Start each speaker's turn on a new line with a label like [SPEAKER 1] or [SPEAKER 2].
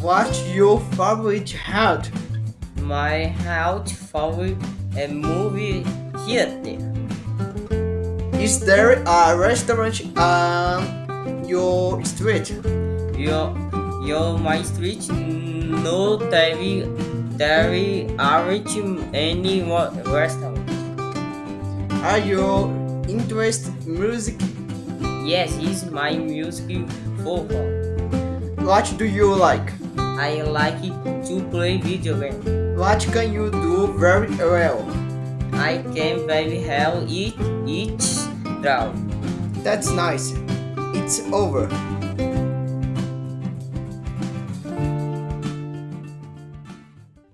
[SPEAKER 1] What's your favorite health?
[SPEAKER 2] My health favorite a movie theater.
[SPEAKER 1] Is there a restaurant on your street?
[SPEAKER 2] Your your my street no there there aren't any restaurant.
[SPEAKER 1] Are you interested in music?
[SPEAKER 2] Yes, is my music football.
[SPEAKER 1] What do you like?
[SPEAKER 2] I like to play video games.
[SPEAKER 1] What can you do very well?
[SPEAKER 2] I can very well eat each draw.
[SPEAKER 1] That's nice. It's over.